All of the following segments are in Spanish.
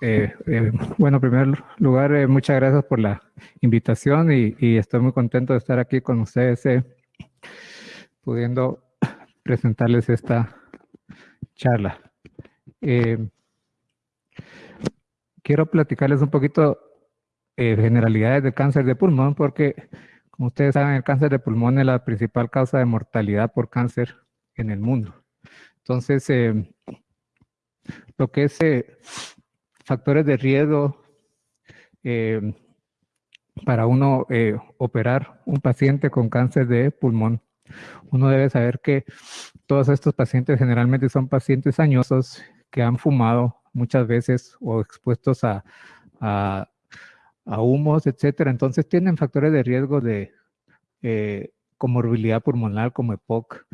Eh, eh, bueno, en primer lugar, eh, muchas gracias por la invitación y, estoy muy contento de estar aquí con ustedes, pudiendo presentarles esta charla. quiero platicarles un poquito generalidades del cáncer de pulmón, porque como ustedes saben, el cáncer de pulmón es la principal causa de mortalidad por cáncer en el mundo. Entonces, lo que es factores de riesgo eh, para uno eh, operar un paciente con cáncer de pulmón. Uno debe saber que todos estos pacientes generalmente son pacientes añosos que han fumado muchas veces o expuestos a, a, humos, etcétera. Entonces tienen factores de riesgo de eh, comorbilidad pulmonar como EPOC,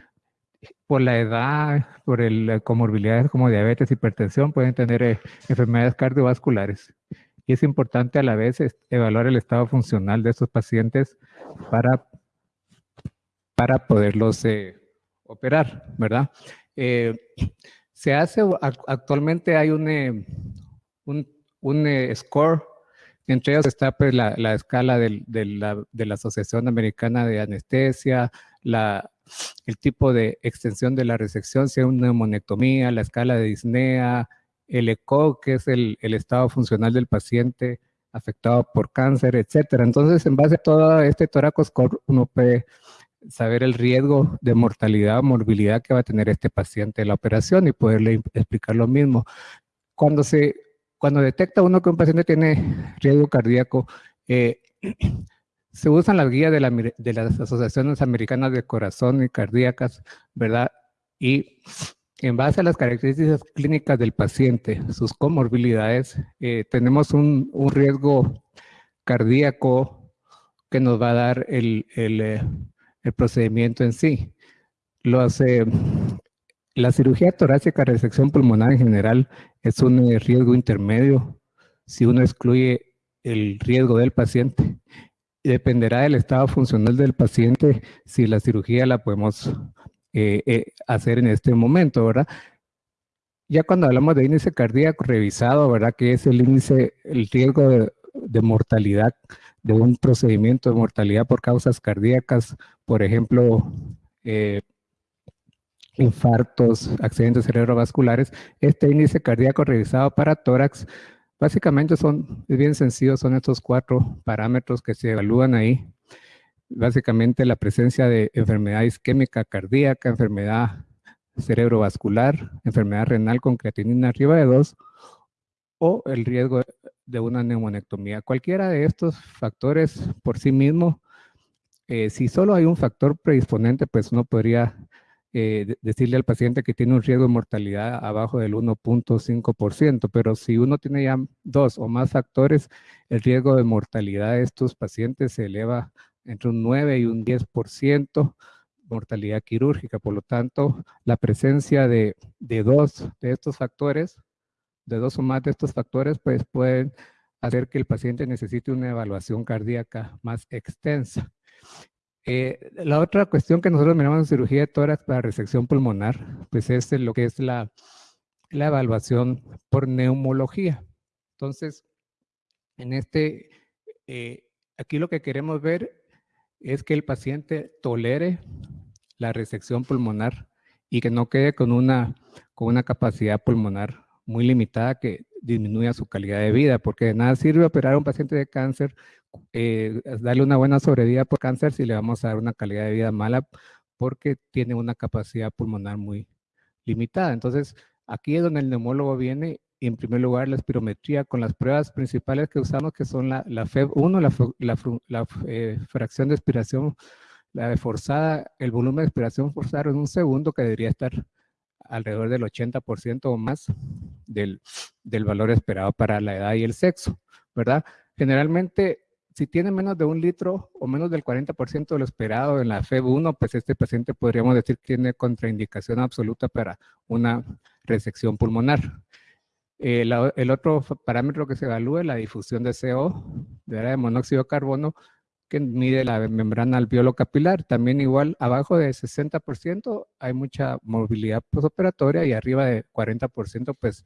por la edad, por el, comorbilidades como diabetes, hipertensión, pueden tener eh, enfermedades cardiovasculares. Y es importante a la vez evaluar el estado funcional de estos pacientes para, para poderlos eh, operar, ¿verdad? Eh, se hace, actualmente hay un, un, un score, entre ellos está pues, la, la escala de, la, de la Asociación Americana de Anestesia, la, el tipo de extensión de la resección, sea una neumonectomía, la escala de disnea, el ECO, que es el, estado funcional del paciente afectado por cáncer, etcétera. Entonces, en base a todo este score, uno puede saber el riesgo de mortalidad o morbilidad que va a tener este paciente en la operación y poderle explicar lo mismo. Cuando se cuando detecta uno que un paciente tiene riesgo cardíaco, eh, se usan las guías de, las asociaciones americanas de corazón y cardíacas, ¿verdad? Y en base a las características clínicas del paciente, sus comorbilidades, eh, tenemos un, riesgo cardíaco que nos va a dar el, eh, procedimiento en sí. Eh, la cirugía torácica resección pulmonar en general es un riesgo intermedio si uno excluye el riesgo del paciente dependerá del estado funcional del paciente si la cirugía la podemos eh, eh, hacer en este momento, ¿verdad? Ya cuando hablamos de índice cardíaco revisado, ¿verdad? Que es el índice, el riesgo de, mortalidad de un procedimiento de mortalidad por causas cardíacas, por ejemplo, eh, infartos, accidentes cerebrovasculares, este índice cardíaco revisado para tórax Básicamente son, es bien sencillo, son estos cuatro parámetros que se evalúan ahí. Básicamente la presencia de enfermedad isquémica cardíaca, enfermedad cerebrovascular, enfermedad renal con creatinina arriba de 2 o el riesgo de una neumonectomía. Cualquiera de estos factores por sí mismo, eh, si solo hay un factor predisponente, pues uno podría eh, decirle al paciente que tiene un riesgo de mortalidad abajo del 1.5%, pero si uno tiene ya dos o más factores, el riesgo de mortalidad de estos pacientes se eleva entre un 9 y un 10%, mortalidad quirúrgica. Por lo tanto, la presencia de, de dos de estos factores, de dos o más de estos factores, pues pueden hacer que el paciente necesite una evaluación cardíaca más extensa. Eh, la otra cuestión que nosotros miramos en cirugía de tórax para resección pulmonar, pues es lo que es la, la evaluación por neumología. Entonces, en este, eh, aquí lo que queremos ver es que el paciente tolere la resección pulmonar y que no quede con una, con una capacidad pulmonar muy limitada que disminuya su calidad de vida, porque de nada sirve operar a un paciente de cáncer eh, darle una buena sobrevida por cáncer si le vamos a dar una calidad de vida mala porque tiene una capacidad pulmonar muy limitada. Entonces, aquí es donde el neumólogo viene y en primer lugar la espirometría con las pruebas principales que usamos que son la, la FEB1, la, eh, fracción de expiración la forzada, el volumen de expiración forzada en un segundo que debería estar alrededor del 80% o más del, del valor esperado para la edad y el sexo, ¿verdad? Generalmente si tiene menos de un litro o menos del 40% de lo esperado en la FEB1, pues este paciente podríamos decir que tiene contraindicación absoluta para una resección pulmonar. Eh, el otro parámetro que se evalúa es la difusión de CO, de, monóxido de carbono, que mide la membrana alveolo capilar. También igual, abajo de 60% hay mucha movilidad postoperatoria y arriba de 40% pues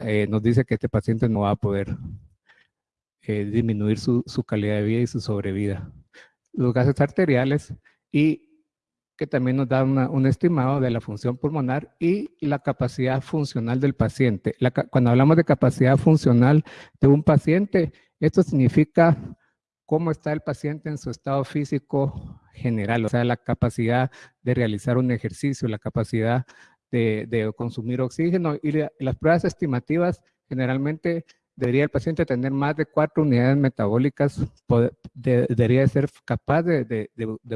eh, nos dice que este paciente no va a poder eh, disminuir su, su, calidad de vida y su sobrevida. Los gases arteriales y que también nos da un estimado de la función pulmonar y la capacidad funcional del paciente. cuando hablamos de capacidad funcional de un paciente, esto significa cómo está el paciente en su estado físico general, o sea, la capacidad de realizar un ejercicio, la capacidad de, de consumir oxígeno y las pruebas estimativas generalmente debería el paciente tener más de cuatro unidades metabólicas, debería ser capaz de,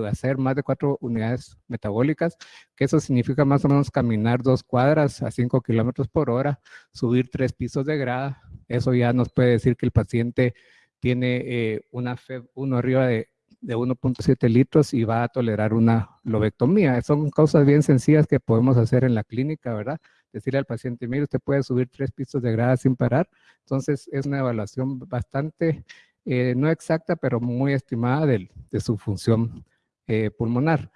hacer más de cuatro unidades metabólicas, que eso significa más o menos caminar dos cuadras a cinco kilómetros por hora, subir tres pisos de grada, eso ya nos puede decir que el paciente tiene eh, una FEB 1 arriba de, de 1.7 litros y va a tolerar una lobectomía. Son cosas bien sencillas que podemos hacer en la clínica, ¿verdad? decirle al paciente, mire, usted puede subir tres pisos de grada sin parar. Entonces, es una evaluación bastante, eh, no exacta, pero muy estimada de, su función eh, pulmonar.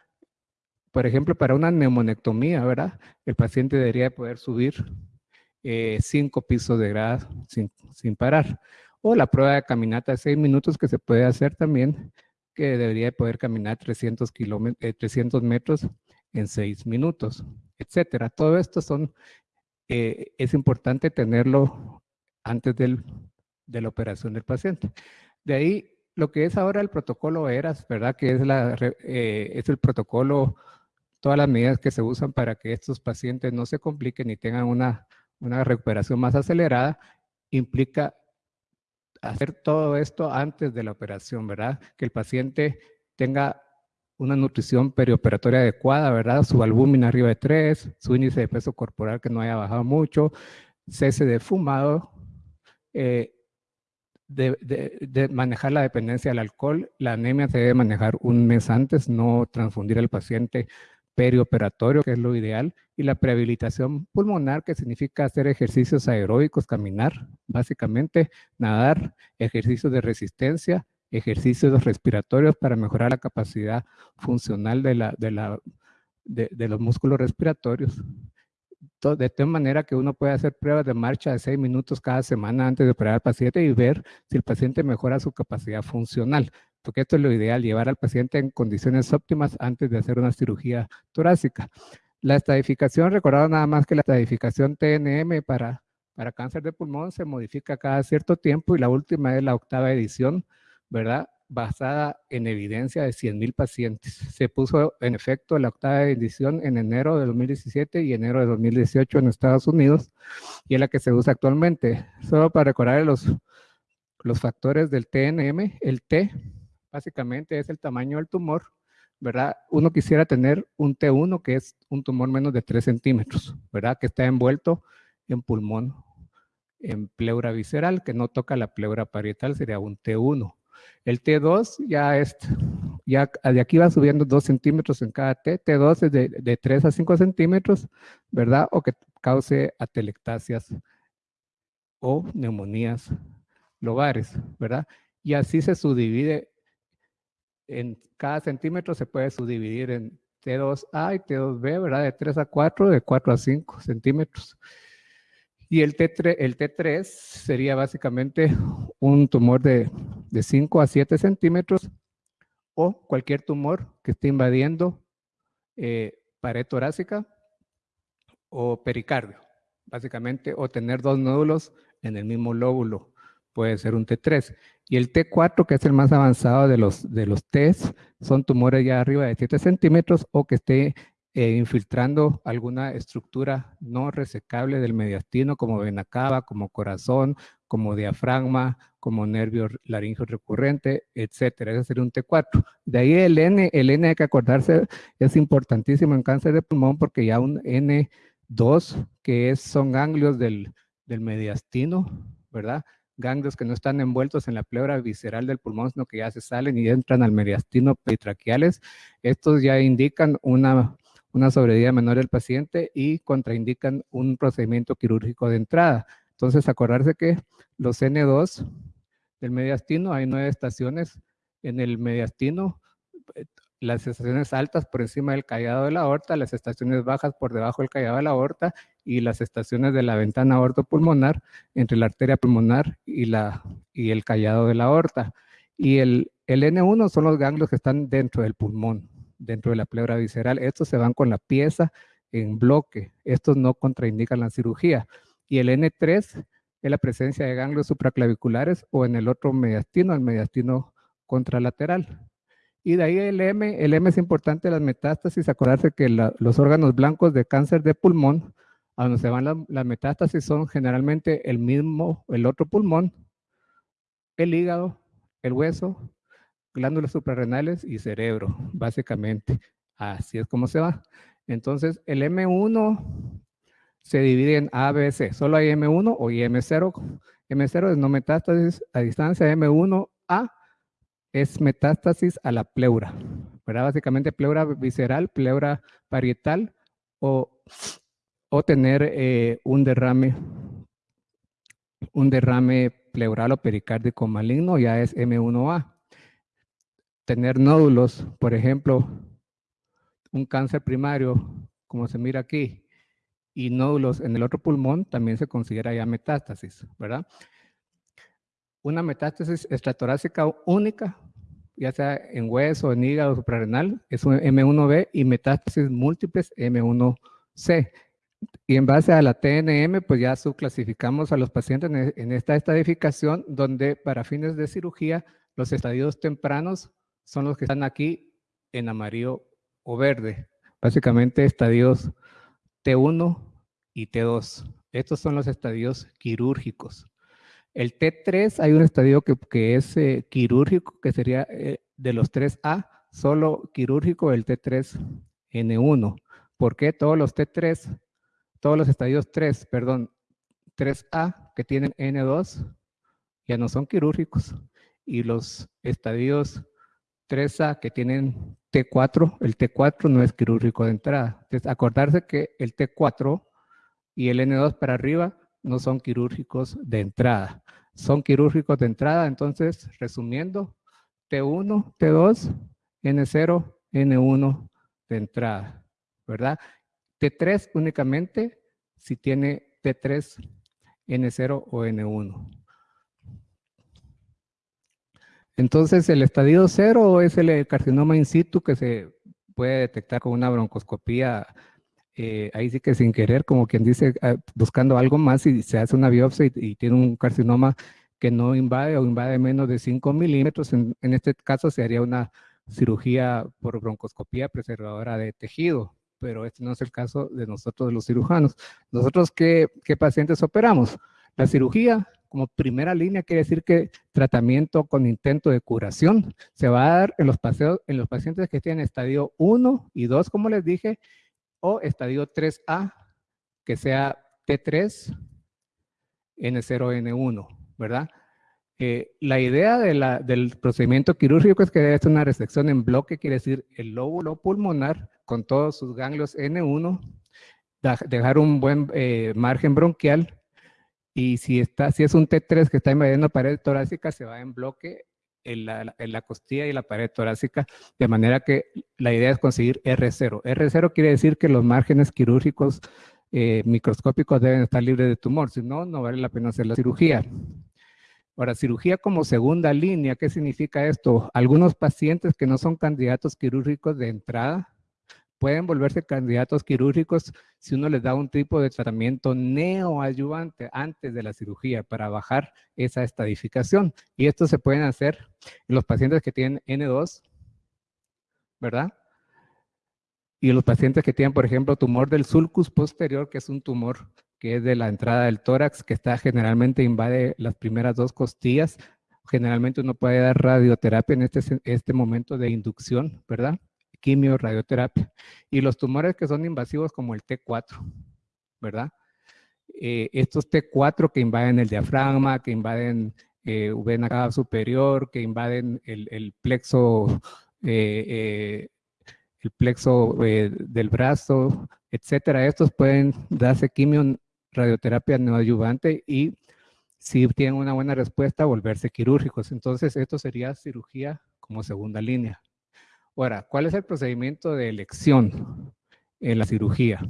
Por ejemplo, para una neumonectomía, ¿verdad? El paciente debería poder subir eh, cinco pisos de grada sin, sin parar. O la prueba de caminata de seis minutos que se puede hacer también, que debería poder caminar 300, 300 metros en seis minutos etcétera. Todo esto son, eh, es importante tenerlo antes del, de la operación del paciente. De ahí, lo que es ahora el protocolo ERAS, ¿verdad? Que es, la, eh, es el protocolo, todas las medidas que se usan para que estos pacientes no se compliquen y tengan una, una recuperación más acelerada, implica hacer todo esto antes de la operación, ¿verdad? Que el paciente tenga una nutrición perioperatoria adecuada, ¿verdad? Su albúmina arriba de 3, su índice de peso corporal que no haya bajado mucho, cese de fumado, eh, de, manejar la dependencia del alcohol. La anemia se debe manejar un mes antes, no transfundir al paciente perioperatorio, que es lo ideal, y la prehabilitación pulmonar, que significa hacer ejercicios aeróbicos, caminar, básicamente, nadar, ejercicios de resistencia, ejercicios respiratorios para mejorar la capacidad funcional de, la, de, la, de, los músculos respiratorios. De tal manera que uno puede hacer pruebas de marcha de seis minutos cada semana antes de operar al paciente y ver si el paciente mejora su capacidad funcional. Porque esto es lo ideal, llevar al paciente en condiciones óptimas antes de hacer una cirugía torácica. La estadificación, recordad nada más que la estadificación TNM para, para cáncer de pulmón se modifica cada cierto tiempo y la última es la octava edición ¿verdad? Basada en evidencia de 100.000 pacientes. Se puso en efecto la octava edición en enero de 2017 y enero de 2018 en Estados Unidos y es la que se usa actualmente. Solo para recordar los, los factores del TNM, el T básicamente es el tamaño del tumor, ¿verdad? Uno quisiera tener un T1 que es un tumor menos de 3 centímetros, ¿verdad? Que está envuelto en pulmón, en pleura visceral, que no toca la pleura parietal, sería un T1. El T2 ya es, ya de aquí va subiendo 2 centímetros en cada T. T2 es de, de 3 a 5 centímetros, ¿verdad? O que cause atelectasias o neumonías lobares, ¿verdad? Y así se subdivide, en cada centímetro se puede subdividir en T2A y T2B, ¿verdad? De 3 a 4, de 4 a 5 centímetros. Y el T3, el T3 sería básicamente un tumor de, de 5 a 7 centímetros o cualquier tumor que esté invadiendo eh, pared torácica o pericardio, básicamente, o tener dos nódulos en el mismo lóbulo, puede ser un T3. Y el T4, que es el más avanzado de los, de los Ts, son tumores ya arriba de 7 centímetros o que esté eh, infiltrando alguna estructura no resecable del mediastino como vena cava, como corazón, como diafragma, como nervio laringio recurrente, etcétera. Ese sería un T4. De ahí el N, el N hay que acordarse, es importantísimo en cáncer de pulmón porque ya un N2, que es, son ganglios del, del mediastino, ¿verdad? Ganglios que no están envueltos en la pleura visceral del pulmón, sino que ya se salen y entran al mediastino peritraqueales. Estos ya indican una una sobrevida menor del paciente y contraindican un procedimiento quirúrgico de entrada. Entonces, acordarse que los N2 del mediastino, hay nueve estaciones en el mediastino, las estaciones altas por encima del callado de la aorta, las estaciones bajas por debajo del callado de la aorta y las estaciones de la ventana aortopulmonar entre la arteria pulmonar y, la, y el callado de la aorta. Y el, el N1 son los ganglios que están dentro del pulmón, dentro de la pleura visceral. Estos se van con la pieza en bloque. Estos no contraindican la cirugía. Y el N3 es la presencia de ganglios supraclaviculares o en el otro mediastino, el mediastino contralateral. Y de ahí el M, el M es importante las metástasis, acordarse que los órganos blancos de cáncer de pulmón, a donde se van las, metástasis son generalmente el mismo, el otro pulmón, el hígado, el hueso, glándulas suprarrenales y cerebro, básicamente. Así es como se va. Entonces, el M1 se divide en A, B, C. Solo hay M1 o M0. M0 es no metástasis a distancia, M1A es metástasis a la pleura, ¿verdad? Básicamente pleura visceral, pleura parietal o, o tener eh, un derrame un derrame pleural o pericárdico maligno ya es M1A. Tener nódulos, por ejemplo, un cáncer primario, como se mira aquí, y nódulos en el otro pulmón, también se considera ya metástasis, ¿verdad? Una metástasis estratorácica única, ya sea en hueso, en hígado, suprarrenal, es un M1B y metástasis múltiples M1C. Y en base a la TNM, pues ya subclasificamos a los pacientes en esta estadificación, donde para fines de cirugía, los estadios tempranos son los que están aquí en amarillo o verde. Básicamente estadios T1 y T2. Estos son los estadios quirúrgicos. El T3 hay un estadio que, es eh, quirúrgico, que sería eh, de los 3A, solo quirúrgico el T3N1. ¿Por qué todos los T3, todos los estadios 3, perdón, 3A que tienen N2 ya no son quirúrgicos? Y los estadios 3A que tienen T4, el T4 no es quirúrgico de entrada. Entonces, acordarse que el T4 y el N2 para arriba no son quirúrgicos de entrada. Son quirúrgicos de entrada, entonces, resumiendo, T1, T2, N0, N1 de entrada, ¿verdad? T3 únicamente si tiene T3, N0 o N1. Entonces, el estadio cero es el carcinoma in situ que se puede detectar con una broncoscopía, eh, ahí sí que sin querer, como quien dice, ah, buscando algo más y se hace una biopsia y, tiene un carcinoma que no invade o invade menos de 5 milímetros. En, este caso se haría una cirugía por broncoscopía preservadora de tejido, pero este no es el caso de nosotros los cirujanos. Nosotros, ¿qué, qué pacientes operamos? La cirugía como primera línea quiere decir que tratamiento con intento de curación se va a dar en los, paseos, en los pacientes que tienen estadio 1 y 2, como les dije, o estadio 3A, que sea T3, N0, N1, ¿verdad? Eh, la idea del procedimiento quirúrgico es que es una resección en bloque, quiere decir el lóbulo pulmonar con todos sus ganglios N1, dejar un buen eh, margen bronquial y si, está, si es un T3 que está invadiendo pared torácica, se va en bloque en la, costilla y la pared torácica, de manera que la idea es conseguir R0. R0 quiere decir que los márgenes quirúrgicos eh, microscópicos deben estar libres de tumor, si no, no vale la pena hacer la cirugía. Ahora, cirugía como segunda línea, ¿qué significa esto? Algunos pacientes que no son candidatos quirúrgicos de entrada, pueden volverse candidatos quirúrgicos si uno les da un tipo de tratamiento neoayuvante antes de la cirugía para bajar esa estadificación. Y esto se pueden hacer en los pacientes que tienen N2, ¿verdad? Y en los pacientes que tienen, por ejemplo, tumor del sulcus posterior, que es un tumor que es de la entrada del tórax, que está generalmente invade las primeras dos costillas. Generalmente uno puede dar radioterapia en este, este momento de inducción, ¿verdad? Quimio, radioterapia. Y los tumores que son invasivos como el T4, ¿verdad? Eh, estos T4 que invaden el diafragma, que invaden eh, vena cava superior, que invaden el, plexo, eh, el plexo del brazo, etcétera. Estos pueden darse quimio, radioterapia neoadyuvante y si tienen una buena respuesta, volverse quirúrgicos. Entonces, esto sería cirugía como segunda línea. Ahora, ¿cuál es el procedimiento de elección en la cirugía?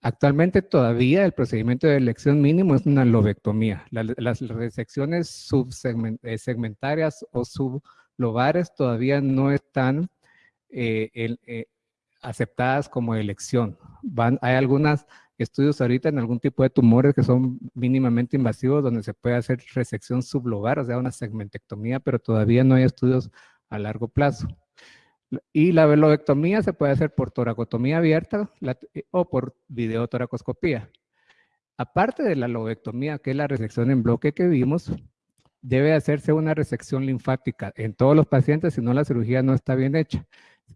Actualmente todavía el procedimiento de elección mínimo es una lobectomía. las resecciones subsegmentarias o sublobares todavía no están eh, eh, aceptadas como elección. Hay algunos estudios ahorita en algún tipo de tumores que son mínimamente invasivos donde se puede hacer resección sublobar, o sea, una segmentectomía, pero todavía no hay estudios a largo plazo. Y la velodectomía se puede hacer por toracotomía abierta eh, o por videotoracoscopía. Aparte de la lobectomía, que es la resección en bloque que vimos, debe hacerse una resección linfática en todos los pacientes, si no la cirugía no está bien hecha.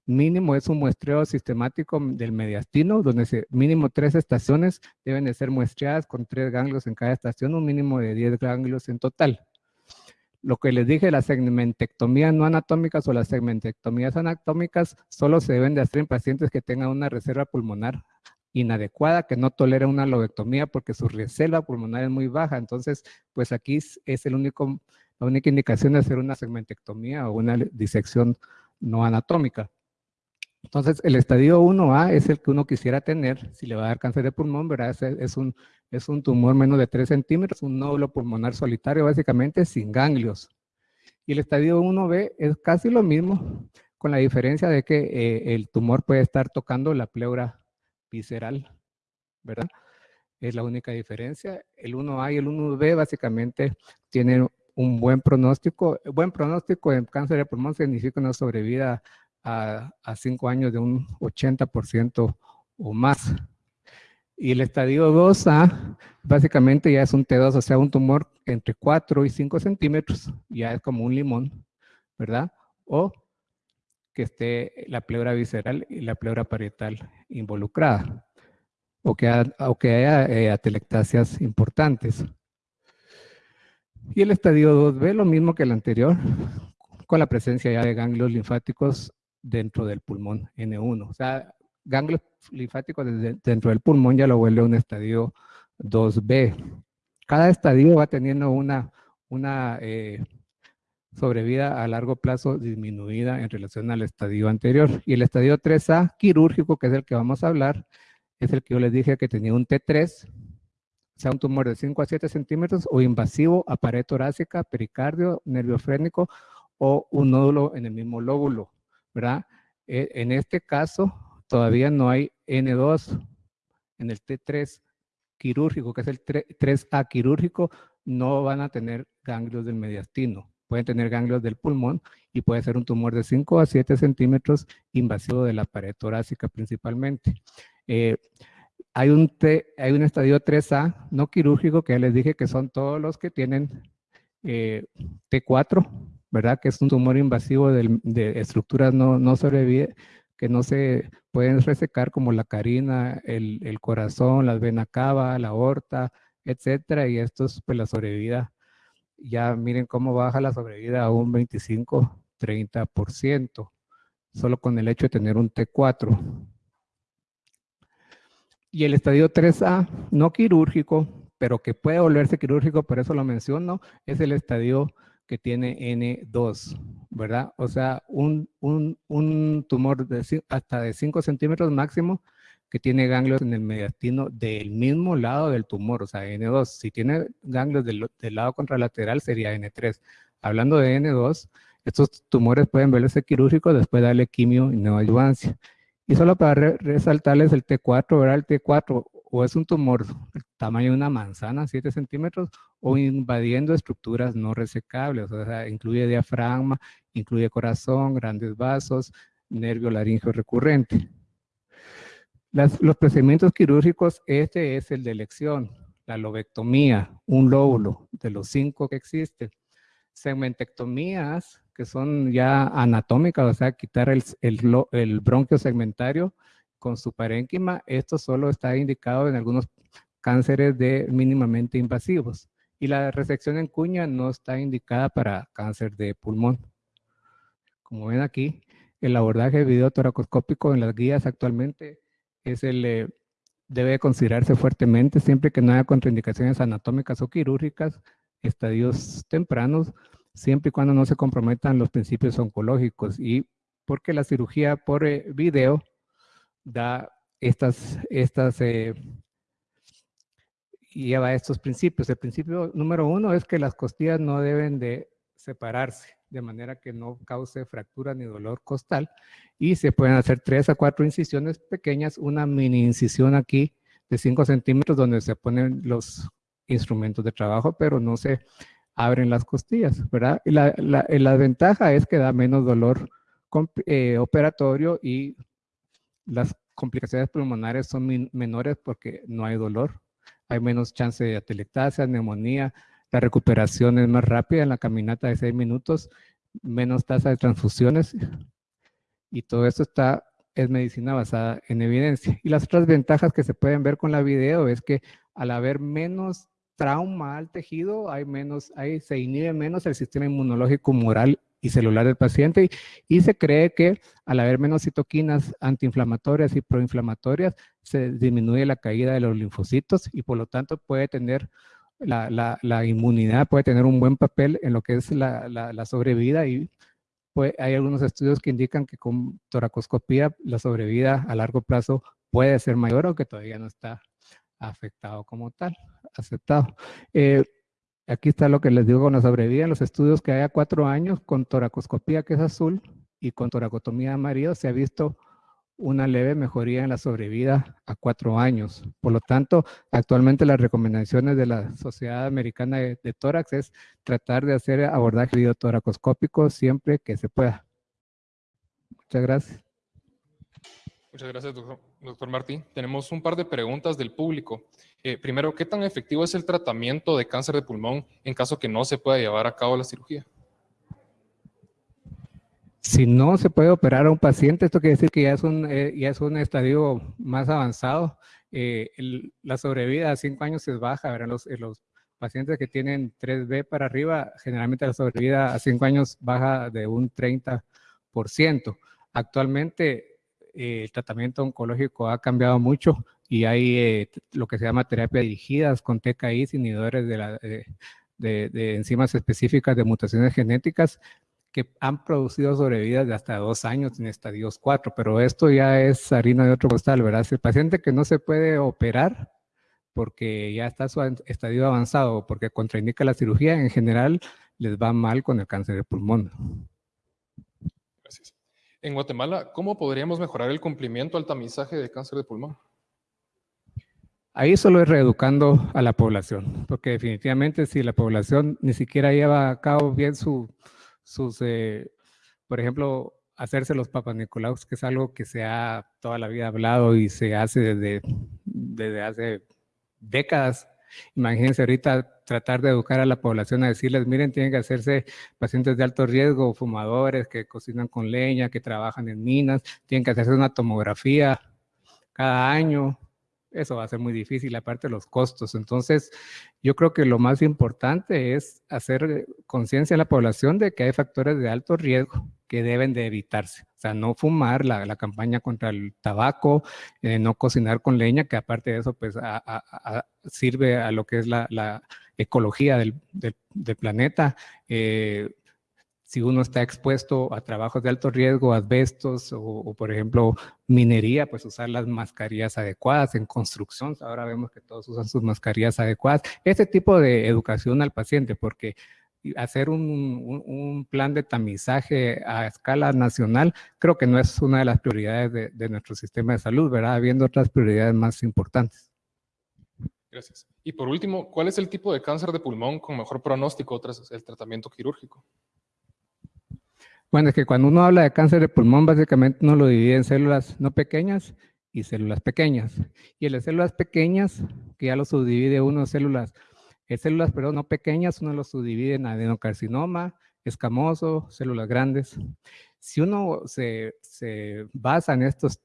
Mínimo es un muestreo sistemático del mediastino, donde mínimo tres estaciones deben de ser muestreadas con tres ganglios en cada estación, un mínimo de 10 ganglios en total. Lo que les dije, las segmentectomías no anatómicas o las segmentectomías anatómicas solo se deben de hacer en pacientes que tengan una reserva pulmonar inadecuada, que no tolera una lobectomía porque su reserva pulmonar es muy baja. Entonces, pues aquí es el único, la única indicación de hacer una segmentectomía o una disección no anatómica. Entonces, el estadio 1A es el que uno quisiera tener si le va a dar cáncer de pulmón, ¿verdad? Es, un, es un tumor menos de 3 centímetros, un nódulo pulmonar solitario, básicamente sin ganglios. Y el estadio 1B es casi lo mismo, con la diferencia de que eh, el tumor puede estar tocando la pleura visceral, ¿verdad? Es la única diferencia. El 1A y el 1B básicamente tienen un buen pronóstico. Buen pronóstico en cáncer de pulmón significa una sobrevida a, a cinco años de un 80% o más. Y el estadio 2A básicamente ya es un T2, o sea, un tumor entre 4 y 5 centímetros, ya es como un limón, ¿verdad? O que esté la pleura visceral y la pleura parietal involucrada, o que, haya eh, atelectasias importantes. Y el estadio 2B, lo mismo que el anterior, con la presencia ya de ganglios linfáticos dentro del pulmón N1. O sea, ganglios linfáticos dentro del pulmón ya lo vuelve un estadio 2B. Cada estadio va teniendo una, una eh, sobrevida a largo plazo disminuida en relación al estadio anterior. Y el estadio 3A quirúrgico, que es el que vamos a hablar, es el que yo les dije que tenía un T3, o sea, un tumor de 5 a 7 centímetros o invasivo a pared torácica, pericardio, nervio frénico o un nódulo en el mismo lóbulo. ¿Verdad? E, en este caso, todavía no hay N2 en el T3 quirúrgico, que es el 3A quirúrgico, no van a tener ganglios del mediastino. Pueden tener ganglios del pulmón y puede ser un tumor de 5 a 7 centímetros invasivo de la pared torácica principalmente. Eh, hay, un hay un estadio 3A no quirúrgico que ya les dije que son todos los que tienen eh, T4, ¿verdad? Que es un tumor invasivo de, estructuras no, no que no se pueden resecar como la carina, el, corazón, las venas cava, la aorta, etcétera, y esto es pues la sobrevida. Ya miren cómo baja la sobrevida a un 25, 30%, solo con el hecho de tener un T4. Y el estadio 3A, no quirúrgico, pero que puede volverse quirúrgico, por eso lo menciono, es el estadio que tiene N2, ¿verdad? O sea, un, tumor de, hasta de 5 centímetros máximo que tiene ganglios en el mediastino del mismo lado del tumor, o sea, N2. Si tiene ganglios del, lado contralateral sería N3. Hablando de N2, estos tumores pueden verse quirúrgicos después de darle quimio y neoadjuvancia. Y solo para resaltarles el T4, ¿verdad? El T4 o es un tumor tamaño de una manzana, 7 centímetros, o invadiendo estructuras no resecables, o sea, incluye diafragma, incluye corazón, grandes vasos, nervio laringeo recurrente. los procedimientos quirúrgicos, este es el de elección, la lobectomía, un lóbulo, de los cinco que existen. Segmentectomías, que son ya anatómicas, o sea, quitar el, el bronquio segmentario, con su parénquima, esto solo está indicado en algunos cánceres de mínimamente invasivos. Y la resección en cuña no está indicada para cáncer de pulmón. Como ven aquí, el abordaje videotoracoscópico en las guías actualmente es el, eh, debe considerarse fuertemente siempre que no haya contraindicaciones anatómicas o quirúrgicas, estadios tempranos, siempre y cuando no se comprometan los principios oncológicos y porque la cirugía por eh, video da estas, estas eh, lleva estos principios. El principio número uno es que las costillas no deben de separarse de manera que no cause fractura ni dolor costal y se pueden hacer tres a cuatro incisiones pequeñas, una mini incisión aquí de 5 centímetros donde se ponen los instrumentos de trabajo, pero no se abren las costillas, ¿verdad? Y la, la, ventaja es que da menos dolor eh, operatorio y las complicaciones pulmonares son menores porque no hay dolor, hay menos chance de atelectasia, neumonía, la recuperación es más rápida en la caminata de 6 minutos, menos tasa de transfusiones. Y todo esto está es medicina basada en evidencia. Y las otras ventajas que se pueden ver con la video es que al haber menos trauma al tejido, hay menos, hay, se inhibe menos el sistema inmunológico moral y celular del paciente y, se cree que al haber menos citoquinas antiinflamatorias y proinflamatorias se disminuye la caída de los linfocitos y por lo tanto puede tener la, la, inmunidad, puede tener un buen papel en lo que es la, la sobrevida y pues, hay algunos estudios que indican que con toracoscopía la sobrevida a largo plazo puede ser mayor, aunque todavía no está afectado como tal, aceptado. Eh, aquí está lo que les digo con la sobrevida los estudios que hay a cuatro años con toracoscopía que es azul y con toracotomía amarillo se ha visto una leve mejoría en la sobrevida a cuatro años. Por lo tanto, actualmente las recomendaciones de la Sociedad Americana de, Tórax es tratar de hacer abordaje videotoracoscópico siempre que se pueda. Muchas gracias. Muchas gracias, doctor, Martí. Tenemos un par de preguntas del público. Eh, primero, ¿qué tan efectivo es el tratamiento de cáncer de pulmón en caso que no se pueda llevar a cabo la cirugía? Si no se puede operar a un paciente, esto quiere decir que ya es un, eh, ya es un estadio más avanzado. Eh, la sobrevida a cinco años es baja, Los, eh, los pacientes que tienen 3B para arriba, generalmente la sobrevida a cinco años baja de un 30%. Actualmente el tratamiento oncológico ha cambiado mucho y hay lo que se llama terapia dirigidas con TKI, inhibidores de, la, de, enzimas específicas de mutaciones genéticas, que han producido sobrevidas de hasta dos años en estadios 4, pero esto ya es harina de otro costal, ¿verdad? El paciente que no se puede operar porque ya está su estadio avanzado porque contraindica la cirugía, en general les va mal con el cáncer de pulmón. En Guatemala, ¿cómo podríamos mejorar el cumplimiento al tamizaje de cáncer de pulmón? Ahí solo es reeducando a la población, porque definitivamente si la población ni siquiera lleva a cabo bien su, sus, eh, por ejemplo, hacerse los papas Nicolaus, que es algo que se ha toda la vida hablado y se hace desde, desde hace décadas. Imagínense ahorita tratar de educar a la población a decirles, miren, tienen que hacerse pacientes de alto riesgo, fumadores que cocinan con leña, que trabajan en minas, tienen que hacerse una tomografía cada año, eso va a ser muy difícil, aparte de los costos. Entonces, yo creo que lo más importante es hacer conciencia a la población de que hay factores de alto riesgo que deben de evitarse. O sea, no fumar, la, campaña contra el tabaco, eh, no cocinar con leña, que aparte de eso, pues sirve a lo que es la, ecología del, planeta. Eh, si uno está expuesto a trabajos de alto riesgo, asbestos o, por ejemplo, minería, pues usar las mascarillas adecuadas. En construcción, ahora vemos que todos usan sus mascarillas adecuadas. Este tipo de educación al paciente, porque hacer un, plan de tamizaje a escala nacional, creo que no es una de las prioridades de, de nuestro sistema de salud, ¿verdad? Habiendo otras prioridades más importantes. Gracias. Y por último, ¿cuál es el tipo de cáncer de pulmón con mejor pronóstico tras el tratamiento quirúrgico? Bueno, es que cuando uno habla de cáncer de pulmón, básicamente uno lo divide en células no pequeñas y células pequeñas. Y en las células pequeñas, que ya lo subdivide uno en células, en células, perdón, no pequeñas, uno lo subdivide en adenocarcinoma, escamoso, células grandes. Si uno se, se basa en, estos,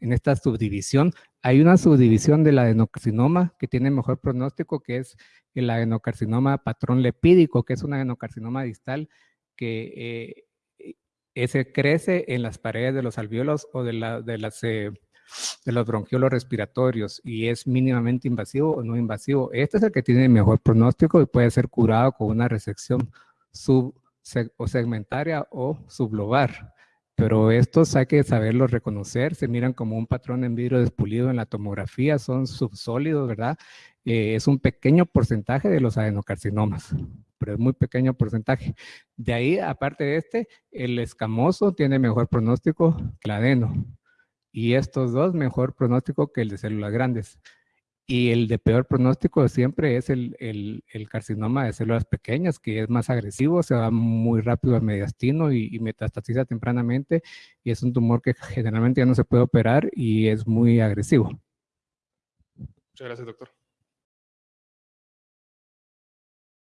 en esta subdivisión, hay una subdivisión del adenocarcinoma que tiene mejor pronóstico, que es el adenocarcinoma patrón lepídico, que es un adenocarcinoma distal que eh, ese crece en las paredes de los alveolos o de, la, de, las, eh, de los bronquiolos respiratorios y es mínimamente invasivo o no invasivo. Este es el que tiene mejor pronóstico y puede ser curado con una resección sub o segmentaria o sublobar. pero estos hay que saberlos reconocer, se miran como un patrón en vidrio despulido en la tomografía, son subsólidos, ¿verdad? Eh, es un pequeño porcentaje de los adenocarcinomas, pero es muy pequeño porcentaje. De ahí, aparte de este, el escamoso tiene mejor pronóstico que el adeno. Y estos dos, mejor pronóstico que el de células grandes. Y el de peor pronóstico siempre es el, carcinoma de células pequeñas, que es más agresivo, se va muy rápido al mediastino y, y, metastatiza tempranamente. Y es un tumor que generalmente ya no se puede operar y es muy agresivo. Muchas gracias, doctor.